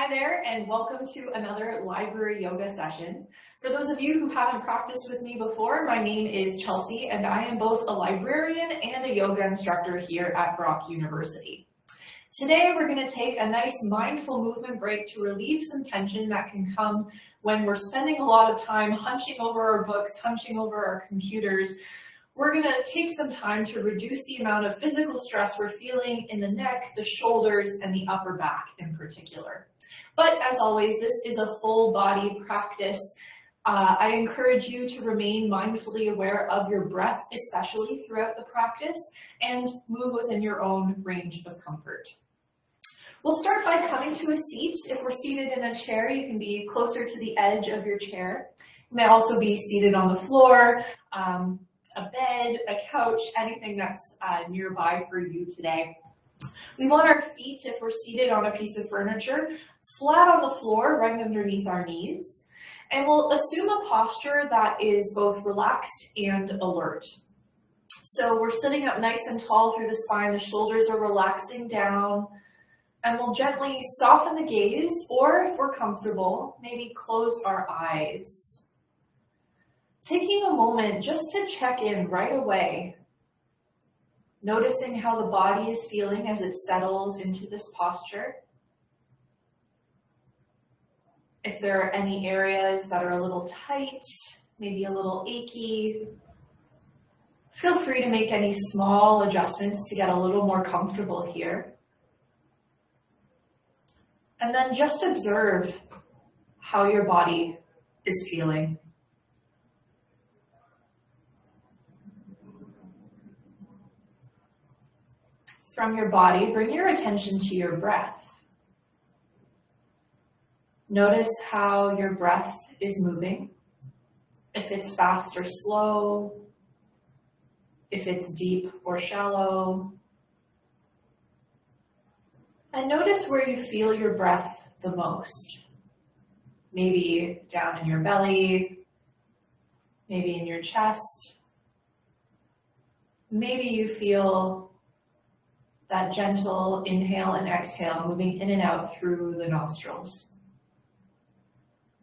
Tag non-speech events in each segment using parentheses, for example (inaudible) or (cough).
Hi there and welcome to another library yoga session. For those of you who haven't practiced with me before, my name is Chelsea and I am both a librarian and a yoga instructor here at Brock University. Today we're going to take a nice mindful movement break to relieve some tension that can come when we're spending a lot of time hunching over our books, hunching over our computers, we're going to take some time to reduce the amount of physical stress we're feeling in the neck, the shoulders, and the upper back in particular. But as always, this is a full body practice. Uh, I encourage you to remain mindfully aware of your breath, especially throughout the practice, and move within your own range of comfort. We'll start by coming to a seat. If we're seated in a chair, you can be closer to the edge of your chair. You may also be seated on the floor, um, a bed, a couch, anything that's uh, nearby for you today. We want our feet, if we're seated on a piece of furniture, flat on the floor, right underneath our knees. And we'll assume a posture that is both relaxed and alert. So we're sitting up nice and tall through the spine, the shoulders are relaxing down, and we'll gently soften the gaze, or if we're comfortable, maybe close our eyes taking a moment just to check in right away, noticing how the body is feeling as it settles into this posture. If there are any areas that are a little tight, maybe a little achy, feel free to make any small adjustments to get a little more comfortable here. And then just observe how your body is feeling. from your body, bring your attention to your breath. Notice how your breath is moving, if it's fast or slow, if it's deep or shallow. And notice where you feel your breath the most. Maybe down in your belly, maybe in your chest. Maybe you feel that gentle inhale and exhale moving in and out through the nostrils.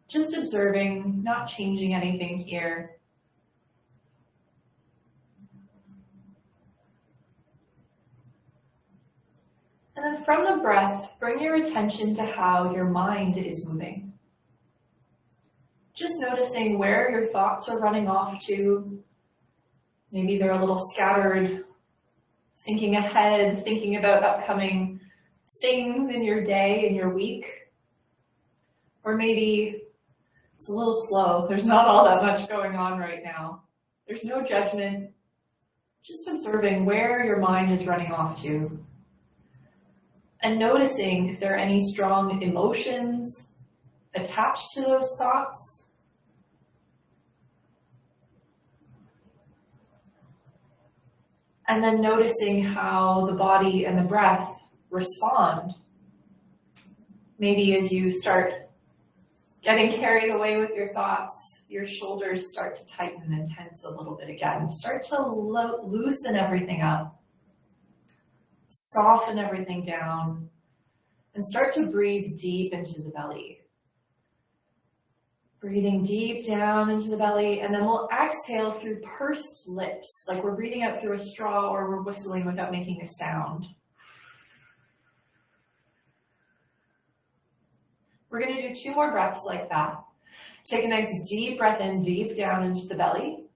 Just observing, not changing anything here. And then from the breath, bring your attention to how your mind is moving. Just noticing where your thoughts are running off to. Maybe they're a little scattered thinking ahead, thinking about upcoming things in your day, in your week. Or maybe it's a little slow. There's not all that much going on right now. There's no judgment, just observing where your mind is running off to. And noticing if there are any strong emotions attached to those thoughts and then noticing how the body and the breath respond. Maybe as you start getting carried away with your thoughts, your shoulders start to tighten and tense a little bit again. Start to lo loosen everything up, soften everything down, and start to breathe deep into the belly. Breathing deep down into the belly, and then we'll exhale through pursed lips, like we're breathing out through a straw or we're whistling without making a sound. We're going to do two more breaths like that. Take a nice deep breath in, deep down into the belly.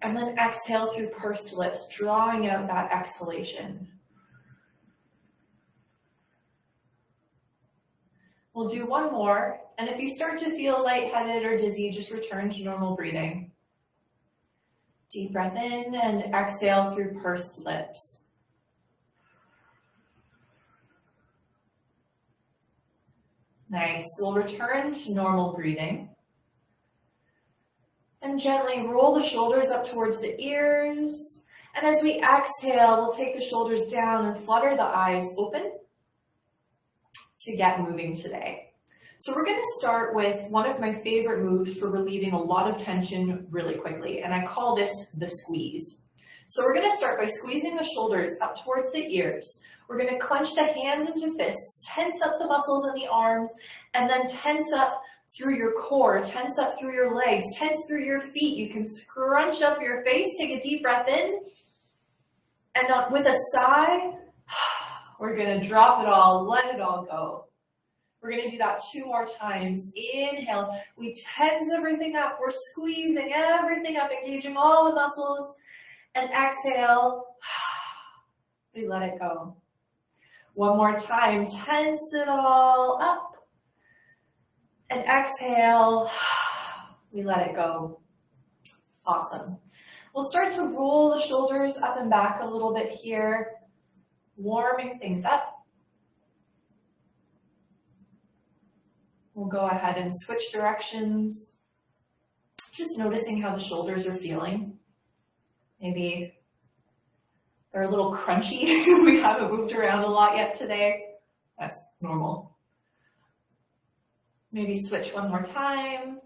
And then exhale through pursed lips, drawing out that exhalation. We'll do one more, and if you start to feel lightheaded or dizzy, just return to normal breathing. Deep breath in and exhale through pursed lips. Nice. We'll return to normal breathing. And gently roll the shoulders up towards the ears. And as we exhale, we'll take the shoulders down and flutter the eyes open to get moving today. So we're going to start with one of my favorite moves for relieving a lot of tension really quickly, and I call this the squeeze. So we're going to start by squeezing the shoulders up towards the ears. We're gonna clench the hands into fists, tense up the muscles in the arms, and then tense up through your core, tense up through your legs, tense through your feet. You can scrunch up your face, take a deep breath in, and with a sigh, (sighs) we're gonna drop it all, let it all go. We're gonna do that two more times. Inhale, we tense everything up. We're squeezing everything up, engaging all the muscles. And exhale, (sighs) we let it go. One more time, tense it all up. And exhale, (sighs) we let it go. Awesome. We'll start to roll the shoulders up and back a little bit here, warming things up. We'll go ahead and switch directions. Just noticing how the shoulders are feeling. Maybe they're a little crunchy. (laughs) we haven't moved around a lot yet today. That's normal. Maybe switch one more time.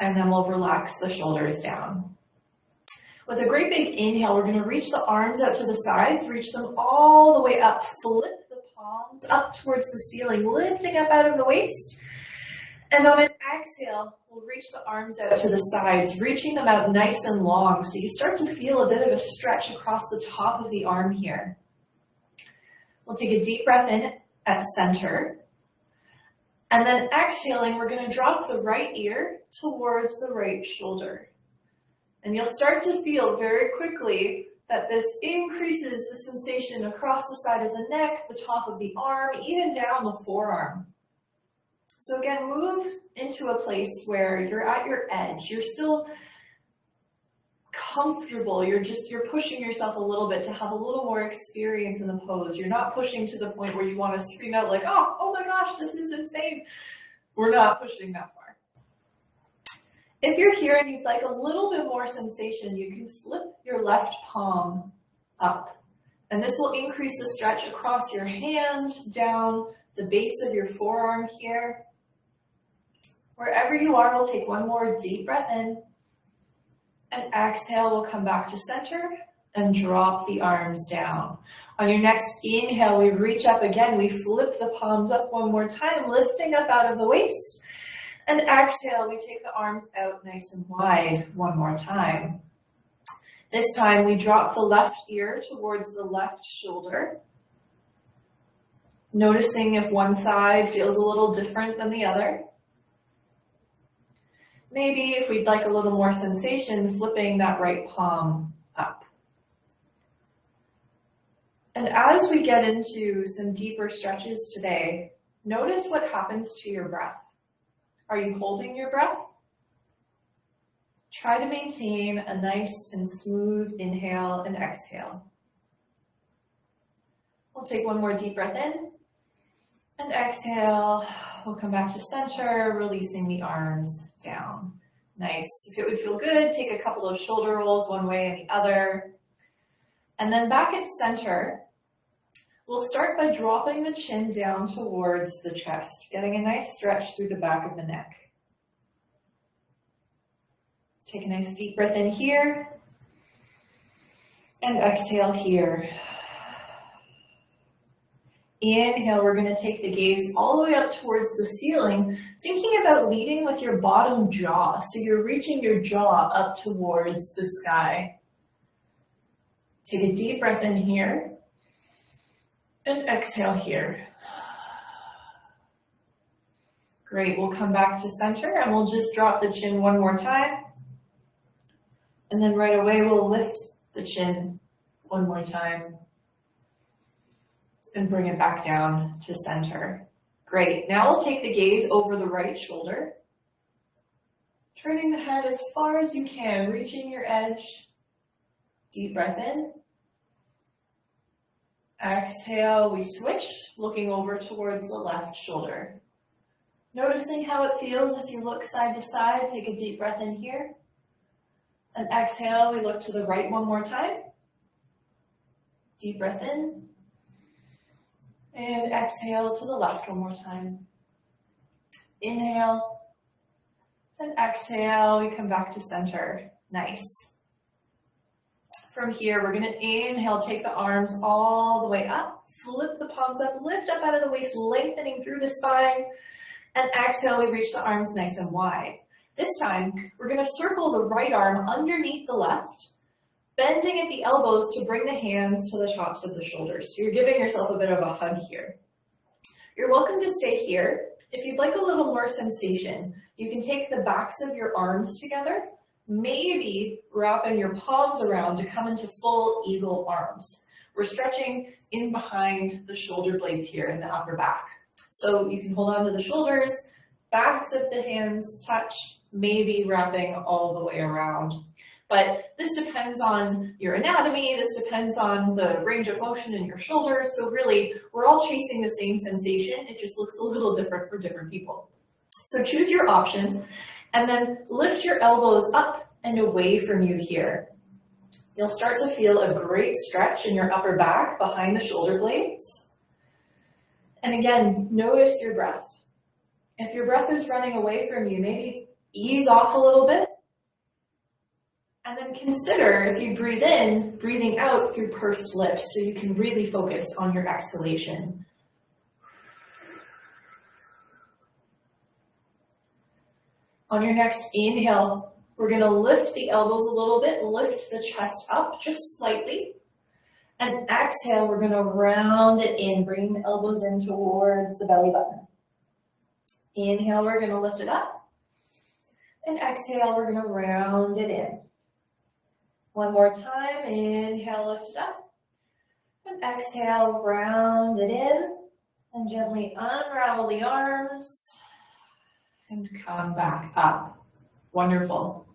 And then we'll relax the shoulders down. With a great big inhale, we're gonna reach the arms out to the sides, reach them all the way up, flip the palms up towards the ceiling, lifting up out of the waist. And on an exhale, we'll reach the arms out to the sides, reaching them out nice and long. So you start to feel a bit of a stretch across the top of the arm here. We'll take a deep breath in at center. And then exhaling, we're going to drop the right ear towards the right shoulder. And you'll start to feel very quickly that this increases the sensation across the side of the neck, the top of the arm, even down the forearm. So again, move into a place where you're at your edge. You're still comfortable. You're just, you're pushing yourself a little bit to have a little more experience in the pose. You're not pushing to the point where you want to scream out like, oh, oh my gosh, this is insane. We're not pushing that far. If you're here and you'd like a little bit more sensation, you can flip your left palm up. And this will increase the stretch across your hand, down the base of your forearm here. Wherever you are, we'll take one more deep breath in. And exhale, we'll come back to center and drop the arms down. On your next inhale, we reach up again. We flip the palms up one more time, lifting up out of the waist. And exhale, we take the arms out nice and wide one more time. This time we drop the left ear towards the left shoulder. Noticing if one side feels a little different than the other. Maybe if we'd like a little more sensation, flipping that right palm up. And as we get into some deeper stretches today, notice what happens to your breath. Are you holding your breath? Try to maintain a nice and smooth inhale and exhale. We'll take one more deep breath in and exhale. We'll come back to center, releasing the arms down. Nice. If it would feel good, take a couple of shoulder rolls one way and the other. And then back at center, We'll start by dropping the chin down towards the chest, getting a nice stretch through the back of the neck. Take a nice deep breath in here and exhale here. Inhale, we're going to take the gaze all the way up towards the ceiling, thinking about leading with your bottom jaw. So you're reaching your jaw up towards the sky. Take a deep breath in here and exhale here. Great, we'll come back to center and we'll just drop the chin one more time. And then right away we'll lift the chin one more time and bring it back down to center. Great, now we'll take the gaze over the right shoulder, turning the head as far as you can, reaching your edge. Deep breath in. Exhale, we switch, looking over towards the left shoulder. Noticing how it feels as you look side to side, take a deep breath in here. And exhale, we look to the right one more time. Deep breath in. And exhale to the left one more time. Inhale. And exhale, we come back to center. Nice. From here, we're gonna inhale, take the arms all the way up, flip the palms up, lift up out of the waist, lengthening through the spine, and exhale, we reach the arms nice and wide. This time, we're gonna circle the right arm underneath the left, bending at the elbows to bring the hands to the tops of the shoulders. So you're giving yourself a bit of a hug here. You're welcome to stay here. If you'd like a little more sensation, you can take the backs of your arms together, maybe wrapping your palms around to come into full eagle arms. We're stretching in behind the shoulder blades here in the upper back. So you can hold on to the shoulders, backs of the hands touch, maybe wrapping all the way around. But this depends on your anatomy, this depends on the range of motion in your shoulders. So really, we're all chasing the same sensation. It just looks a little different for different people. So choose your option and then lift your elbows up and away from you here. You'll start to feel a great stretch in your upper back behind the shoulder blades. And again, notice your breath. If your breath is running away from you, maybe ease off a little bit and then consider, if you breathe in, breathing out through pursed lips so you can really focus on your exhalation. On your next inhale, we're going to lift the elbows a little bit, lift the chest up just slightly. And exhale, we're going to round it in, bring the elbows in towards the belly button. Inhale, we're going to lift it up. And exhale, we're going to round it in. One more time, inhale, lift it up. And exhale, round it in. And gently unravel the arms and come back up. Wonderful.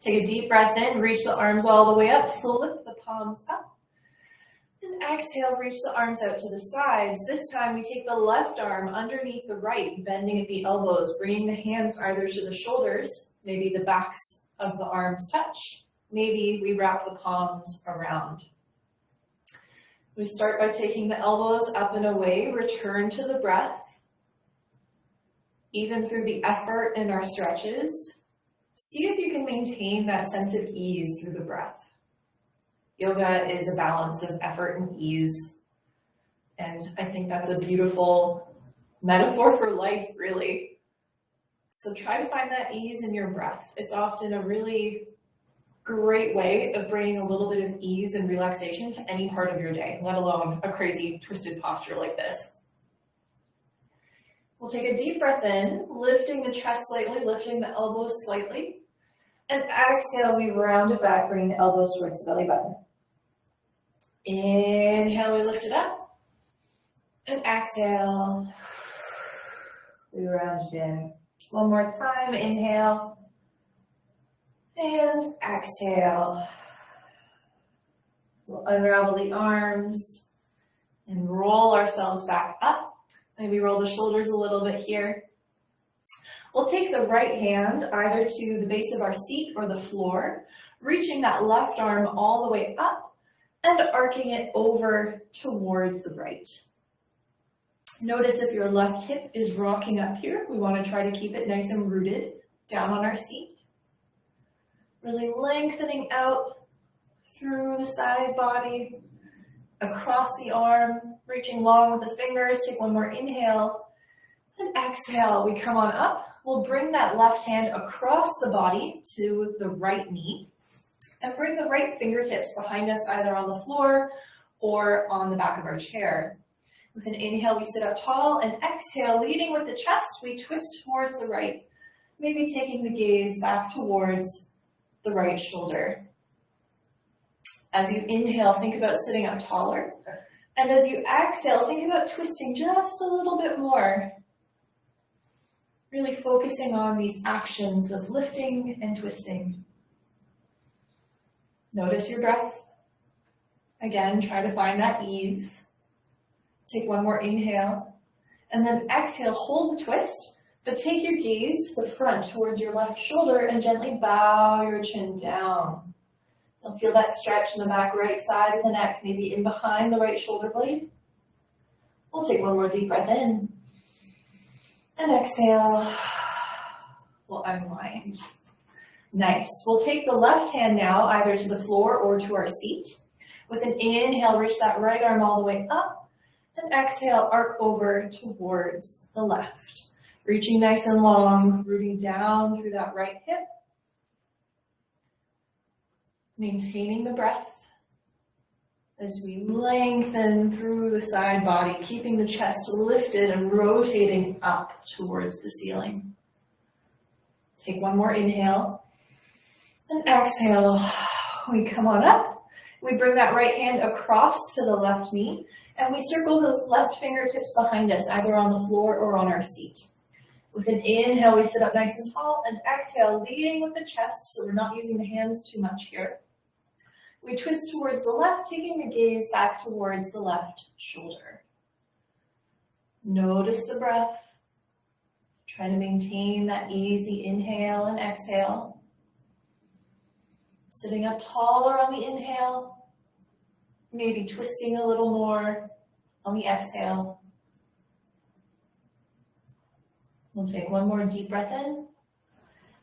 Take a deep breath in, reach the arms all the way up, flip the palms up. And exhale, reach the arms out to the sides. This time we take the left arm underneath the right, bending at the elbows, bringing the hands either to the shoulders, maybe the backs of the arms touch, maybe we wrap the palms around. We start by taking the elbows up and away, return to the breath. Even through the effort in our stretches, see if you can maintain that sense of ease through the breath. Yoga is a balance of effort and ease. And I think that's a beautiful metaphor for life, really. So try to find that ease in your breath. It's often a really great way of bringing a little bit of ease and relaxation to any part of your day, let alone a crazy twisted posture like this. We'll take a deep breath in, lifting the chest slightly, lifting the elbows slightly. And exhale, we round it back, bring the elbows towards the belly button. Inhale, we lift it up. And exhale, we round it in. One more time, inhale. And exhale. We'll unravel the arms and roll ourselves back up. Maybe roll the shoulders a little bit here. We'll take the right hand either to the base of our seat or the floor, reaching that left arm all the way up and arcing it over towards the right. Notice if your left hip is rocking up here, we want to try to keep it nice and rooted down on our seat. Really lengthening out through the side body, across the arm, reaching long with the fingers. Take one more inhale and exhale. We come on up. We'll bring that left hand across the body to the right knee and bring the right fingertips behind us either on the floor or on the back of our chair. With an inhale, we sit up tall and exhale, leading with the chest, we twist towards the right, maybe taking the gaze back towards the right shoulder. As you inhale, think about sitting up taller. And as you exhale, think about twisting just a little bit more. Really focusing on these actions of lifting and twisting. Notice your breath. Again, try to find that ease. Take one more inhale. And then exhale, hold the twist. But take your gaze to the front towards your left shoulder and gently bow your chin down. You'll feel that stretch in the back right side of the neck, maybe in behind the right shoulder blade. We'll take one more deep breath in. And exhale. We'll unwind. Nice. We'll take the left hand now either to the floor or to our seat. With an inhale, reach that right arm all the way up. And exhale, arc over towards the left. Reaching nice and long, rooting down through that right hip. Maintaining the breath as we lengthen through the side body, keeping the chest lifted and rotating up towards the ceiling. Take one more inhale. And exhale, we come on up. We bring that right hand across to the left knee, and we circle those left fingertips behind us, either on the floor or on our seat. With an inhale, we sit up nice and tall, and exhale, leading with the chest, so we're not using the hands too much here. We twist towards the left, taking the gaze back towards the left shoulder. Notice the breath. Try to maintain that easy inhale and exhale. Sitting up taller on the inhale, maybe twisting a little more on the exhale. We'll take one more deep breath in.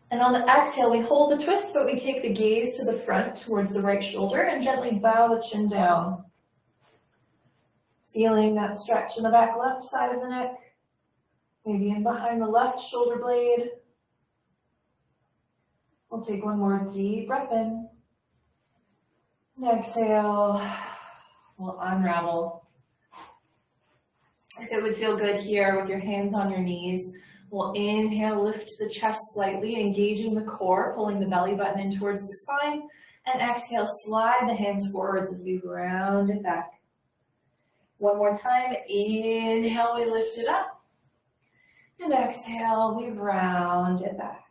And on the exhale, we hold the twist, but we take the gaze to the front towards the right shoulder and gently bow the chin down. Feeling that stretch in the back left side of the neck, maybe in behind the left shoulder blade. We'll take one more deep breath in. And exhale, we'll unravel. If it would feel good here with your hands on your knees, we'll inhale, lift the chest slightly, engaging the core, pulling the belly button in towards the spine, and exhale, slide the hands forwards as we round it back. One more time, inhale, we lift it up, and exhale, we round it back.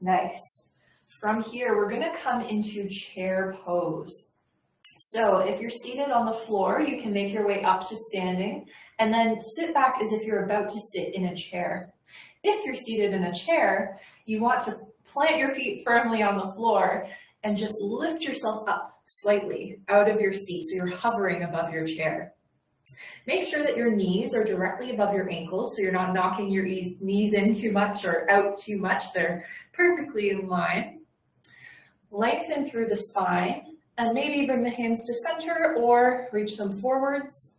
Nice. From here, we're gonna come into chair pose. So if you're seated on the floor, you can make your way up to standing and then sit back as if you're about to sit in a chair. If you're seated in a chair, you want to plant your feet firmly on the floor and just lift yourself up slightly out of your seat so you're hovering above your chair. Make sure that your knees are directly above your ankles so you're not knocking your knees in too much or out too much. They're perfectly in line. Lengthen through the spine and maybe bring the hands to center or reach them forwards,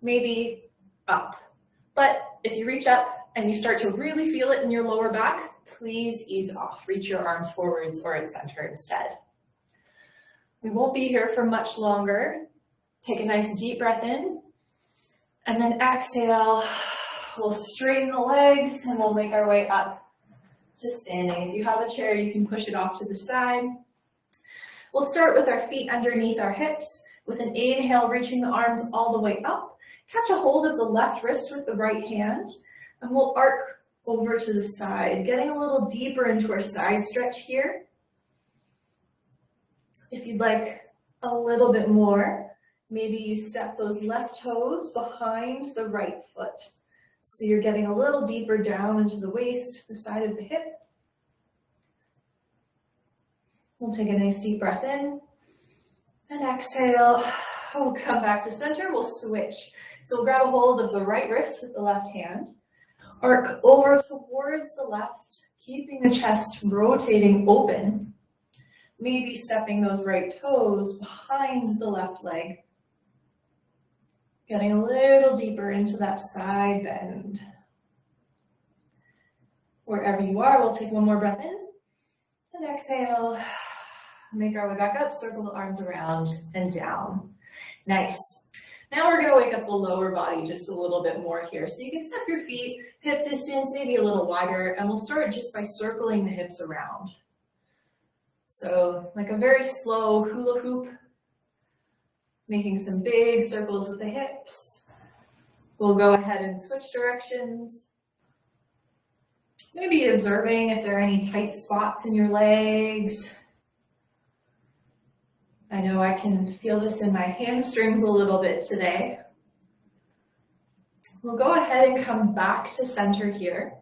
maybe up. But if you reach up and you start to really feel it in your lower back, please ease off. Reach your arms forwards or at center instead. We won't be here for much longer. Take a nice deep breath in and then exhale. We'll straighten the legs and we'll make our way up to standing. If you have a chair, you can push it off to the side. We'll start with our feet underneath our hips. With an inhale, reaching the arms all the way up. Catch a hold of the left wrist with the right hand, and we'll arc over to the side, getting a little deeper into our side stretch here. If you'd like a little bit more, maybe you step those left toes behind the right foot. So you're getting a little deeper down into the waist, the side of the hip. We'll take a nice deep breath in and exhale. (sighs) We'll come back to center. We'll switch. So we'll grab a hold of the right wrist with the left hand, arc over towards the left, keeping the chest rotating open. Maybe stepping those right toes behind the left leg. Getting a little deeper into that side bend. Wherever you are, we'll take one more breath in and exhale. Make our way back up, circle the arms around and down. Nice. Now we're gonna wake up the lower body just a little bit more here. So you can step your feet hip distance, maybe a little wider, and we'll start just by circling the hips around. So like a very slow hula hoop making some big circles with the hips. We'll go ahead and switch directions. Maybe observing if there are any tight spots in your legs. I know I can feel this in my hamstrings a little bit today. We'll go ahead and come back to center here.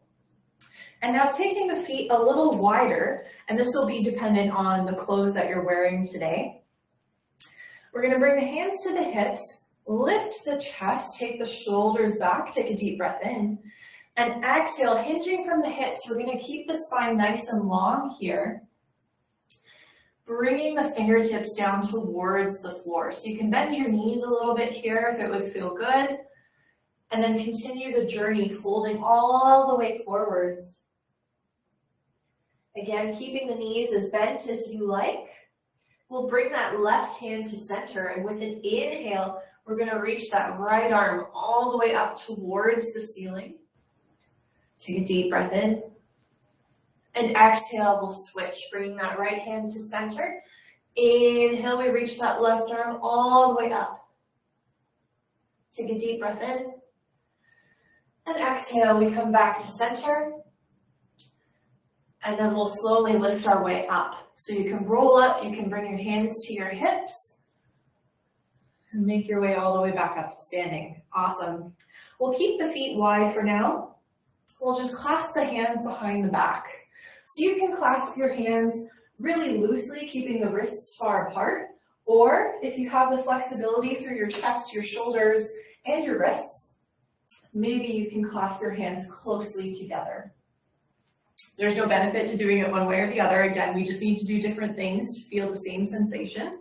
And now taking the feet a little wider, and this will be dependent on the clothes that you're wearing today. We're gonna bring the hands to the hips, lift the chest, take the shoulders back, take a deep breath in, And exhale, hinging from the hips, we're gonna keep the spine nice and long here. Bringing the fingertips down towards the floor. So you can bend your knees a little bit here if it would feel good. And then continue the journey, folding all the way forwards. Again, keeping the knees as bent as you like. We'll bring that left hand to center and with an inhale, we're gonna reach that right arm all the way up towards the ceiling. Take a deep breath in. And exhale, we'll switch, bringing that right hand to center. Inhale, we reach that left arm all the way up. Take a deep breath in. And exhale, we come back to center. And then we'll slowly lift our way up. So you can roll up, you can bring your hands to your hips, and make your way all the way back up to standing. Awesome. We'll keep the feet wide for now. We'll just clasp the hands behind the back. So you can clasp your hands really loosely, keeping the wrists far apart, or if you have the flexibility through your chest, your shoulders, and your wrists, maybe you can clasp your hands closely together. There's no benefit to doing it one way or the other. Again, we just need to do different things to feel the same sensation.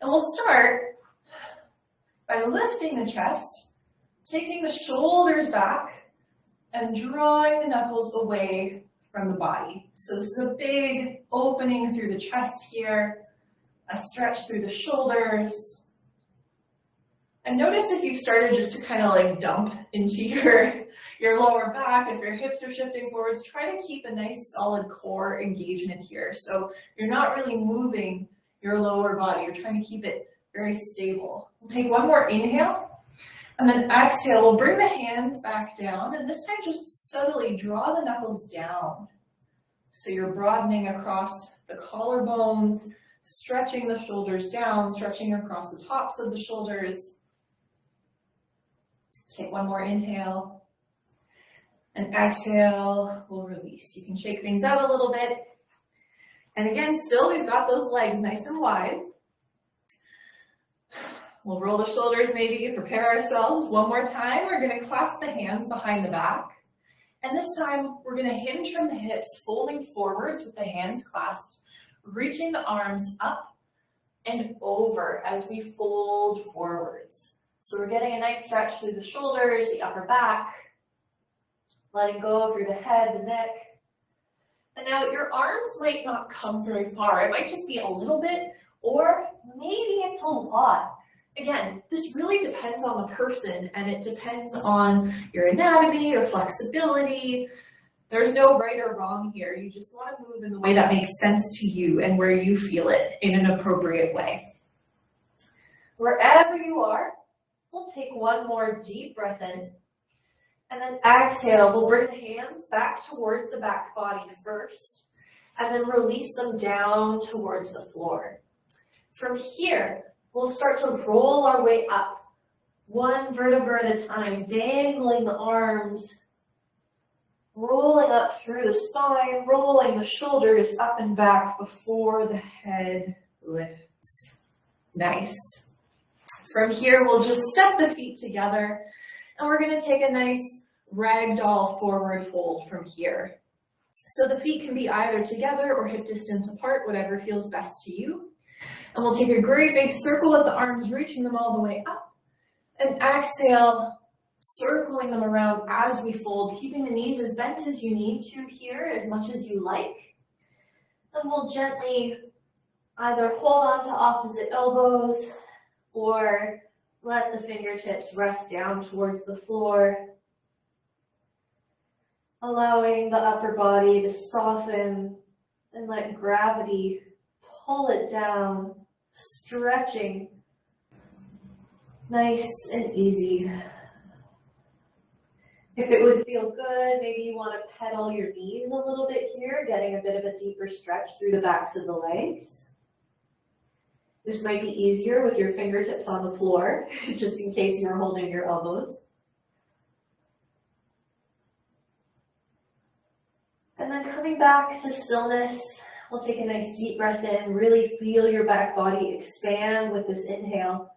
And we'll start by lifting the chest, taking the shoulders back, and drawing the knuckles away from the body. So this is a big opening through the chest here, a stretch through the shoulders, and notice if you've started just to kind of like dump into your, (laughs) your lower back, if your hips are shifting forwards, try to keep a nice solid core engagement here. So you're not really moving your lower body, you're trying to keep it very stable. We'll take one more inhale, and then exhale, we'll bring the hands back down, and this time just subtly draw the knuckles down. So you're broadening across the collarbones, stretching the shoulders down, stretching across the tops of the shoulders, Take one more inhale. And exhale, we'll release. You can shake things out a little bit. And again, still we've got those legs nice and wide. We'll roll the shoulders maybe, prepare ourselves. One more time, we're gonna clasp the hands behind the back. And this time, we're gonna hinge from the hips, folding forwards with the hands clasped, reaching the arms up and over as we fold forwards. So we're getting a nice stretch through the shoulders, the upper back, letting go through the head, the neck. And now your arms might not come very far. It might just be a little bit, or maybe it's a lot. Again, this really depends on the person and it depends on your anatomy, your flexibility. There's no right or wrong here. You just want to move in the way that makes sense to you and where you feel it in an appropriate way. Wherever you are, We'll take one more deep breath in. And then exhale, we'll bring the hands back towards the back body first, and then release them down towards the floor. From here, we'll start to roll our way up, one vertebra at a time, dangling the arms, rolling up through the spine, rolling the shoulders up and back before the head lifts. Nice. From here, we'll just step the feet together and we're gonna take a nice ragdoll forward fold from here. So the feet can be either together or hip distance apart, whatever feels best to you. And we'll take a great big circle with the arms, reaching them all the way up. And exhale, circling them around as we fold, keeping the knees as bent as you need to here, as much as you like. And we'll gently either hold on to opposite elbows, or let the fingertips rest down towards the floor, allowing the upper body to soften and let gravity pull it down, stretching nice and easy. If it would feel good, maybe you want to pedal your knees a little bit here, getting a bit of a deeper stretch through the backs of the legs. This might be easier with your fingertips on the floor, (laughs) just in case you're holding your elbows. And then coming back to stillness, we'll take a nice deep breath in, really feel your back body expand with this inhale.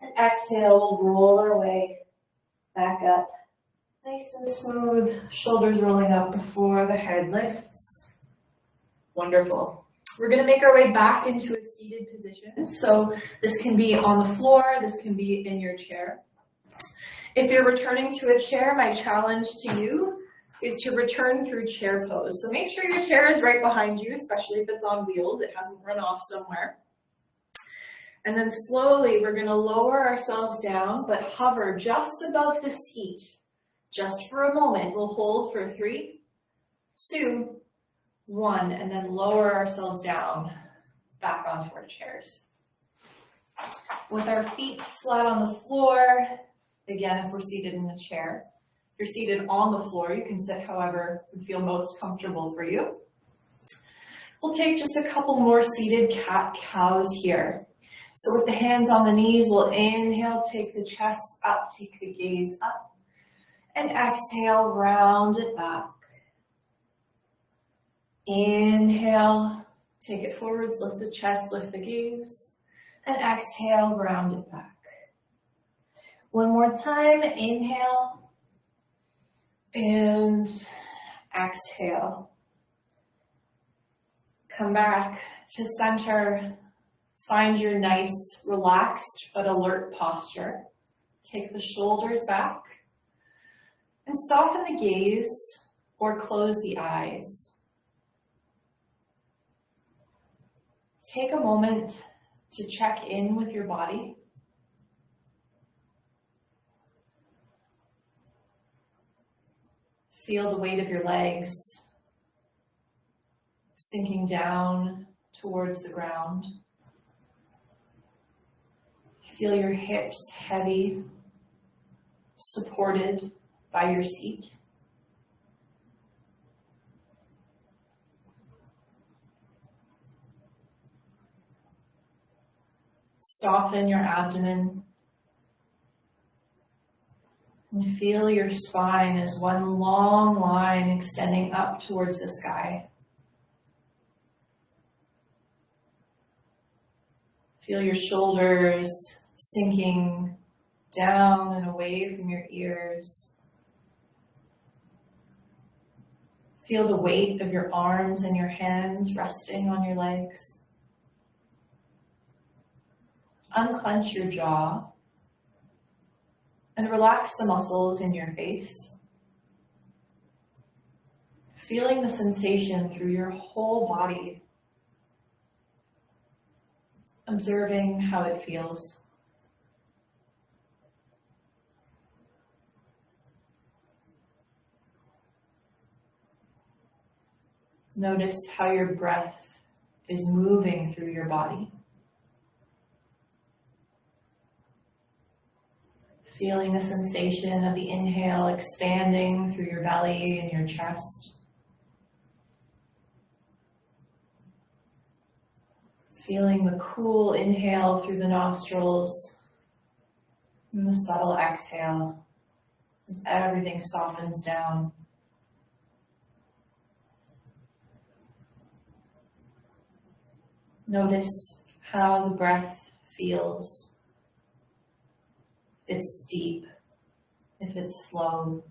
And exhale, we'll roll our way back up Nice and smooth, shoulders rolling up before the head lifts. Wonderful. We're gonna make our way back into a seated position. So this can be on the floor, this can be in your chair. If you're returning to a chair, my challenge to you is to return through chair pose. So make sure your chair is right behind you, especially if it's on wheels, it hasn't run off somewhere. And then slowly we're gonna lower ourselves down, but hover just above the seat, just for a moment. We'll hold for three, two, one, and then lower ourselves down back onto our chairs. With our feet flat on the floor, again, if we're seated in the chair, you're seated on the floor, you can sit however would feel most comfortable for you. We'll take just a couple more seated cat-cows here. So with the hands on the knees, we'll inhale, take the chest up, take the gaze up, and exhale, round it back. Inhale, take it forwards, lift the chest, lift the gaze, and exhale, round it back. One more time, inhale, and exhale. Come back to center. Find your nice, relaxed, but alert posture. Take the shoulders back and soften the gaze or close the eyes. Take a moment to check in with your body. Feel the weight of your legs sinking down towards the ground. Feel your hips heavy, supported by your seat. Soften your abdomen and feel your spine as one long line extending up towards the sky. Feel your shoulders sinking down and away from your ears. Feel the weight of your arms and your hands resting on your legs. Unclench your jaw and relax the muscles in your face. Feeling the sensation through your whole body. Observing how it feels. Notice how your breath is moving through your body. Feeling the sensation of the inhale expanding through your belly and your chest. Feeling the cool inhale through the nostrils and the subtle exhale as everything softens down. Notice how the breath feels it's deep, if it's slow.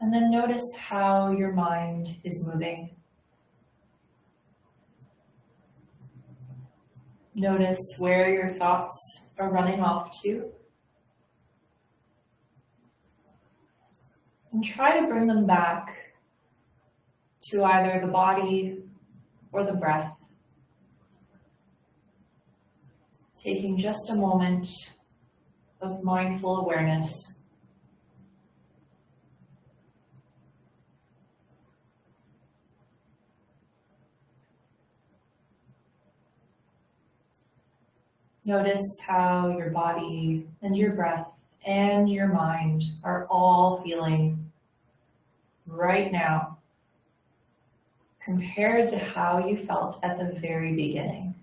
And then notice how your mind is moving. Notice where your thoughts are running off to. And try to bring them back to either the body or the breath. Taking just a moment of mindful awareness. Notice how your body and your breath and your mind are all feeling right now compared to how you felt at the very beginning.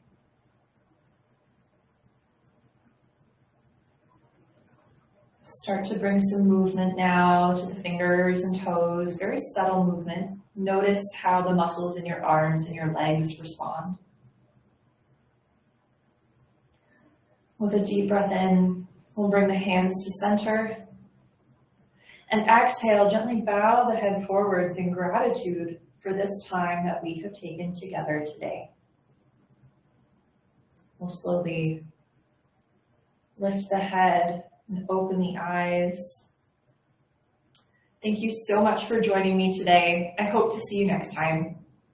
Start to bring some movement now to the fingers and toes, very subtle movement. Notice how the muscles in your arms and your legs respond. With a deep breath in, we'll bring the hands to center. And exhale, gently bow the head forwards in gratitude for this time that we have taken together today. We'll slowly lift the head and open the eyes. Thank you so much for joining me today. I hope to see you next time.